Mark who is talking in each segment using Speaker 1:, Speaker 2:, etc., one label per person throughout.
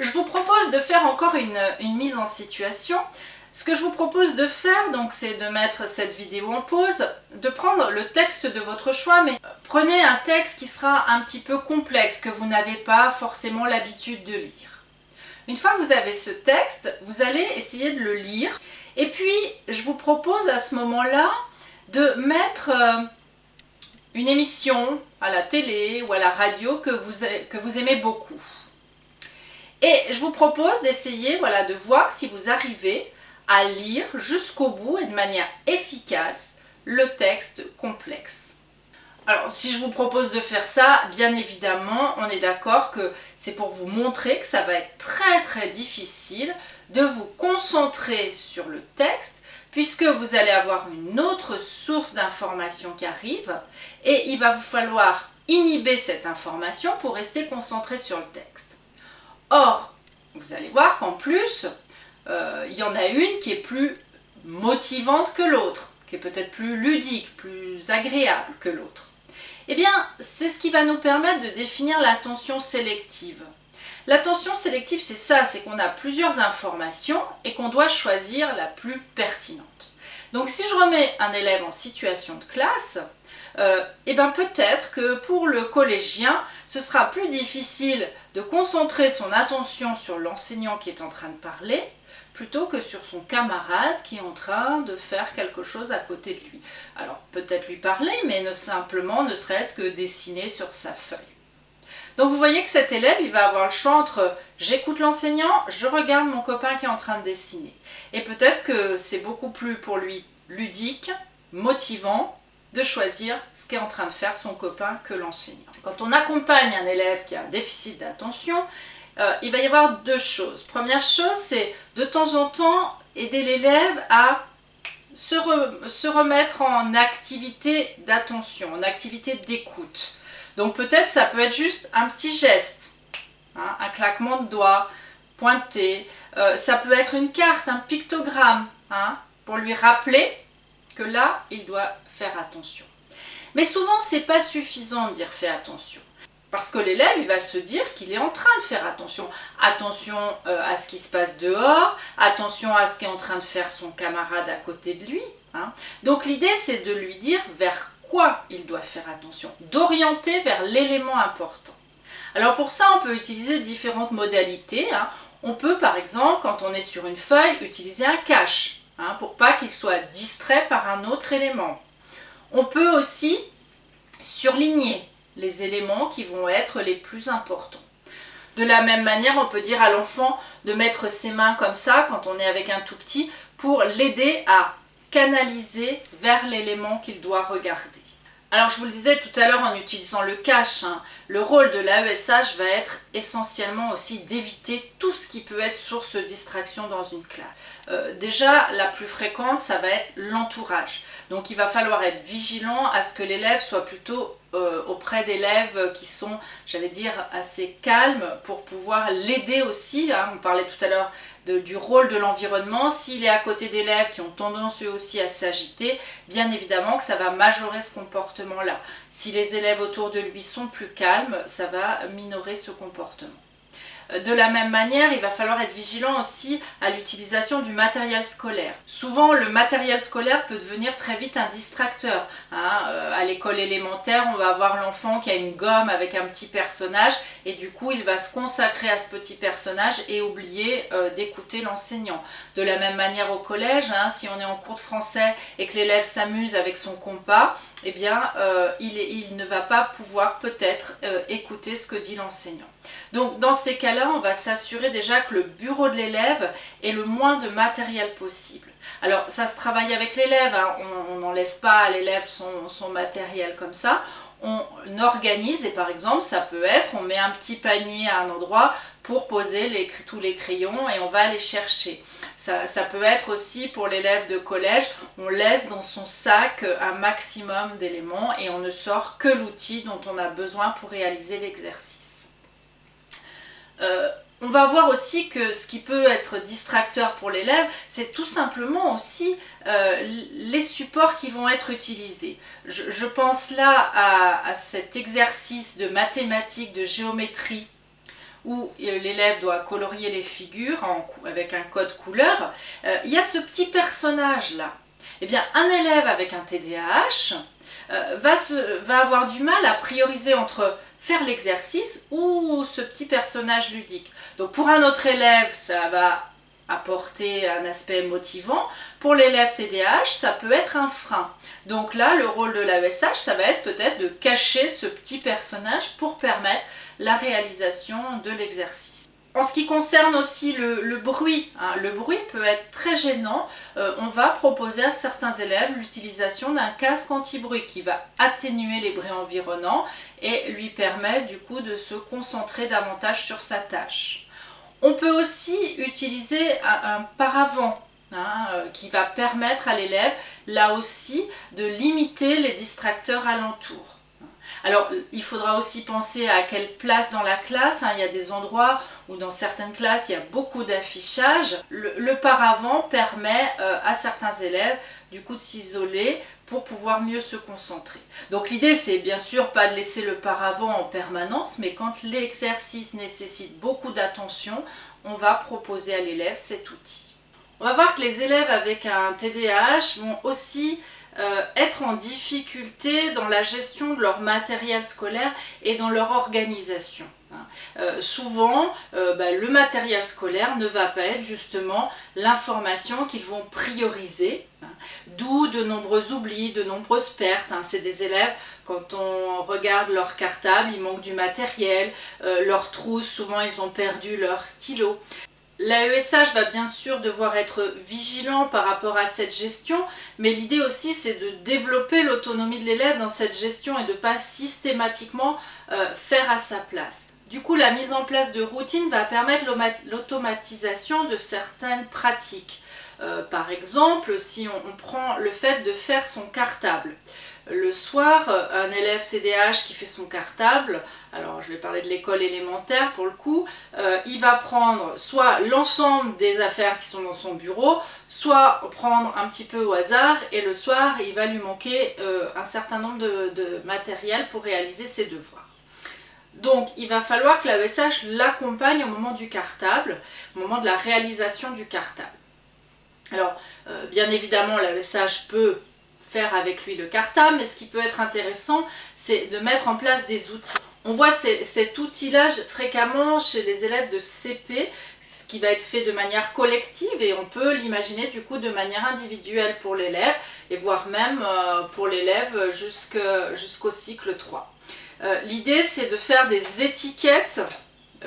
Speaker 1: Je vous propose de faire encore une, mise en situation. Ce que je vous propose de faire, donc, c'est de mettre cette vidéo en pause, de prendre le texte de votre choix, mais prenez un texte qui sera un petit peu complexe, que vous n'avez pas forcément l'habitude de lire. Une fois que vous avez ce texte, vous allez essayer de le lire, et puis je vous propose à ce moment-là de mettre euh, une émission à la télé ou à la radio que vous aimez beaucoup. Et je vous propose d'essayer de voir si vous arrivez à lire jusqu'au bout et de manière efficace le texte complexe. Alors si je vous propose de faire ça, bien évidemment, on est d'accord que c'est pour vous montrer que ça va être très très difficile de vous concentrer sur le texte puisque vous allez avoir une autre source d'information qui arrive et il va vous falloir inhiber cette information pour rester concentré sur le texte. Or, vous allez voir qu'en plus, euh, il y en a une qui est plus motivante que l'autre, qui est peut-être plus ludique, plus agréable que l'autre. Eh bien, c'est ce qui va nous permettre de définir l'attention sélective. L'attention sélective, c'est ça, c'est qu'on a plusieurs informations et qu'on doit choisir la plus pertinente. Donc si je remets un élève en situation de classe, euh, eh bien peut-être que pour le collégien, ce sera plus difficile de concentrer son attention sur l'enseignant qui est en train de parler plutôt que sur son camarade qui est en train de faire quelque chose à côté de lui. Alors peut-être lui parler, mais simplement ne serait-ce que dessiner sur sa feuille. Donc vous voyez que cet élève, il va avoir le choix entre j'écoute l'enseignant, je regarde mon copain qui est en train de dessiner. Et peut-être que c'est beaucoup plus pour lui ludique, motivant, de choisir ce qu'est en train de faire son copain que l'enseignant. Quand on accompagne un élève qui a un déficit d'attention, euh, il va y avoir deux choses. Première chose, c'est de temps en temps aider l'élève à se, remettre en activité d'attention, en activité d'écoute. Donc peut-être ça peut être juste un petit geste, hein, un claquement de doigts, pointé. Euh, ça peut être une carte, un pictogramme, hein, pour lui rappeler que là, il doit faire attention. Mais souvent, c'est pas suffisant de dire fais attention. Parce que l'élève, il va se dire qu'il est en train de faire attention. Attention euh, à ce qui se passe dehors, attention à ce qu'est en train de faire son camarade à côté de lui. Hein. Donc l'idée, c'est de lui dire vers quoi il doit faire attention, d'orienter vers l'élément important. Alors pour ça, on peut utiliser différentes modalités. Hein. On peut, par exemple, quand on est sur une feuille, utiliser un cache, hein, pour pas qu'il soit distrait par un autre élément. On peut aussi surligner les éléments qui vont être les plus importants. De la même manière, on peut dire à l'enfant de mettre ses mains comme ça quand on est avec un tout petit pour l'aider à canaliser vers l'élément qu'il doit regarder. Alors je vous le disais tout à l'heure en utilisant le cache, hein, le rôle de l'AESH va être essentiellement aussi d'éviter tout ce qui peut être source de distraction dans une classe. Euh, déjà, la plus fréquente, ça va être l'entourage. Donc il va falloir être vigilant à ce que l'élève soit plutôt euh, auprès d'élèves qui sont, j'allais dire, assez calmes pour pouvoir l'aider aussi. Hein. On parlait tout à l'heure du rôle de l'environnement. S'il est à côté d'élèves qui ont tendance eux aussi à s'agiter, bien évidemment que ça va majorer ce comportement-là. Si les élèves autour de lui sont plus calmes, ça va minorer ce comportement. De la même manière, il va falloir être vigilant aussi à l'utilisation du matériel scolaire. Souvent, le matériel scolaire peut devenir très vite un distracteur. Hein. Euh, à l'école élémentaire, on va avoir l'enfant qui a une gomme avec un petit personnage et du coup, il va se consacrer à ce petit personnage et oublier euh, d'écouter l'enseignant. De la même manière au collège, hein, si on est en cours de français et que l'élève s'amuse avec son compas, eh bien, euh, il, ne va pas pouvoir peut-être écouter ce que dit l'enseignant. Donc dans ces cas-là, on va s'assurer déjà que le bureau de l'élève ait le moins de matériel possible. Alors ça se travaille avec l'élève, hein. on n'enlève pas à l'élève son, matériel comme ça, on organise et par exemple ça peut être, on met un petit panier à un endroit pour poser tous les crayons et on va les chercher. Ça, peut être aussi pour l'élève de collège, on laisse dans son sac un maximum d'éléments et on ne sort que l'outil dont on a besoin pour réaliser l'exercice. Euh, on va voir aussi que ce qui peut être distracteur pour l'élève, c'est tout simplement aussi euh, les supports qui vont être utilisés. Je, pense là à, cet exercice de mathématiques, de géométrie, où l'élève doit colorier les figures avec un code couleur, euh, il y a ce petit personnage-là. Eh bien, un élève avec un TDAH euh, va, va avoir du mal à prioriser entre faire l'exercice ou ce petit personnage ludique. Donc pour un autre élève, ça va apporter un aspect motivant. Pour l'élève TDAH, ça peut être un frein. Donc là, le rôle de l'AESH, ça va être peut-être de cacher ce petit personnage pour permettre la réalisation de l'exercice. En ce qui concerne aussi le, bruit, hein, le bruit peut être très gênant. Euh, on va proposer à certains élèves l'utilisation d'un casque anti-bruit qui va atténuer les bruits environnants et lui permettre du coup de se concentrer davantage sur sa tâche. On peut aussi utiliser un, paravent hein, euh, qui va permettre à l'élève, là aussi, de limiter les distracteurs alentours. Alors, il faudra aussi penser à quelle place dans la classe. Hein. Il y a des endroits où dans certaines classes, il y a beaucoup d'affichage. Le, paravent permet euh, à certains élèves, du coup, de s'isoler pour pouvoir mieux se concentrer. Donc l'idée c'est bien sûr pas de laisser le paravent en permanence, mais quand l'exercice nécessite beaucoup d'attention, on va proposer à l'élève cet outil. On va voir que les élèves avec un TDAH vont aussi euh, être en difficulté dans la gestion de leur matériel scolaire et dans leur organisation. Hein. Euh, souvent, euh, bah, le matériel scolaire ne va pas être justement l'information qu'ils vont prioriser, hein. d'où de nombreux oublis, de nombreuses pertes. Hein. C'est des élèves, quand on regarde leur cartable, il manque du matériel, leurs trousses, souvent ils ont perdu leur stylo. L'AESH va bien sûr devoir être vigilant par rapport à cette gestion, mais l'idée aussi c'est de développer l'autonomie de l'élève dans cette gestion et de ne pas systématiquement euh, faire à sa place. Du coup, la mise en place de routines va permettre l'automatisation de certaines pratiques. Euh, par exemple, si on, prend le fait de faire son cartable. Le soir, un élève TDAH qui fait son cartable, alors je vais parler de l'école élémentaire pour le coup, euh, il va prendre soit l'ensemble des affaires qui sont dans son bureau, soit prendre un petit peu au hasard et le soir il va lui manquer euh, un certain nombre de, matériel pour réaliser ses devoirs. Donc il va falloir que l'AESH l'accompagne au moment du cartable, au moment de la réalisation du cartable. Alors euh, bien évidemment l'AESH peut faire avec lui le cartable, mais ce qui peut être intéressant, c'est de mettre en place des outils. On voit cet outil-là fréquemment chez les élèves de CP, ce qui va être fait de manière collective et on peut l'imaginer du coup de manière individuelle pour l'élève et voire même euh, pour l'élève jusqu'au cycle 3. Euh, l'idée c'est de faire des étiquettes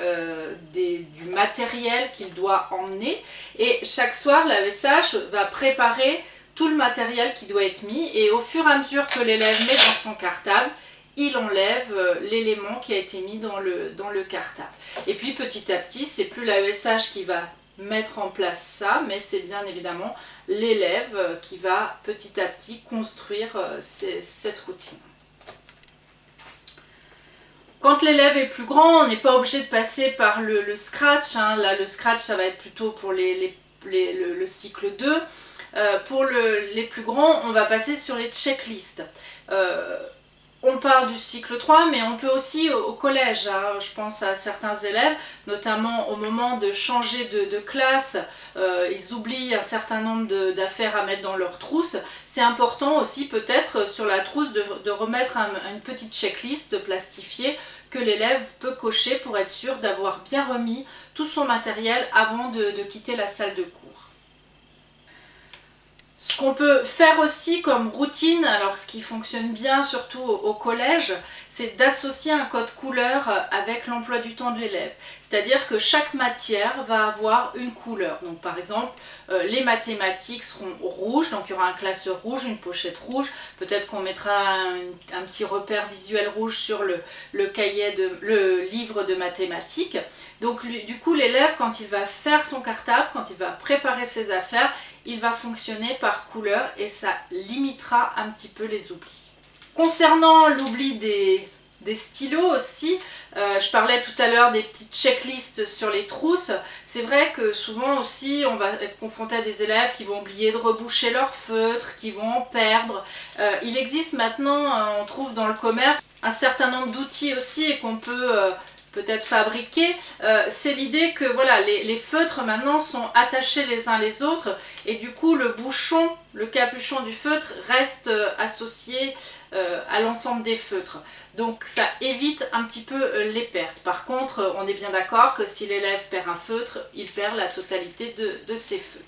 Speaker 1: euh, du matériel qu'il doit emmener et chaque soir la VSH va préparer tout le matériel qui doit être mis et au fur et à mesure que l'élève met dans son cartable, il enlève euh, l'élément qui a été mis dans le, cartable. Et puis petit à petit, c'est plus l'AESH qui va mettre en place ça, mais c'est bien évidemment l'élève euh, qui va petit à petit construire euh, cette routine. Quand l'élève est plus grand, on n'est pas obligé de passer par le, scratch. Hein. Là, le scratch, ça va être plutôt pour le, cycle 2. Euh, pour les plus grands, on va passer sur les checklists. Euh, on parle du cycle 3, mais on peut aussi au, collège, hein. je pense à certains élèves, notamment au moment de changer de, classe, euh, ils oublient un certain nombre d'affaires à mettre dans leur trousse. C'est important aussi peut-être sur la trousse de, remettre une petite checklist plastifiée que l'élève peut cocher pour être sûr d'avoir bien remis tout son matériel avant de quitter la salle de cours. Ce qu'on peut faire aussi comme routine, alors ce qui fonctionne bien surtout au, collège, c'est d'associer un code couleur avec l'emploi du temps de l'élève. C'est-à-dire que chaque matière va avoir une couleur. Donc par exemple, euh, les mathématiques seront rouges, donc il y aura un classeur rouge, une pochette rouge. Peut-être qu'on mettra un, petit repère visuel rouge sur le, cahier de, le livre de mathématiques. Donc du coup, l'élève, quand il va faire son cartable, quand il va préparer ses affaires, il va fonctionner par couleur et ça limitera un petit peu les oublis. Concernant l'oubli des, stylos aussi, euh, je parlais tout à l'heure des petites checklists sur les trousses. C'est vrai que souvent aussi on va être confronté à des élèves qui vont oublier de reboucher leur feutre, qui vont en perdre. Euh, il existe maintenant, euh, on trouve dans le commerce, un certain nombre d'outils aussi et qu'on peut peut-être fabriqué, euh, c'est l'idée que voilà, les, feutres maintenant sont attachés les uns les autres et du coup le bouchon, le capuchon du feutre reste euh, associé euh, à l'ensemble des feutres. Donc ça évite un petit peu les pertes. Par contre, on est bien d'accord que si l'élève perd un feutre, il perd la totalité de, de ses feutres.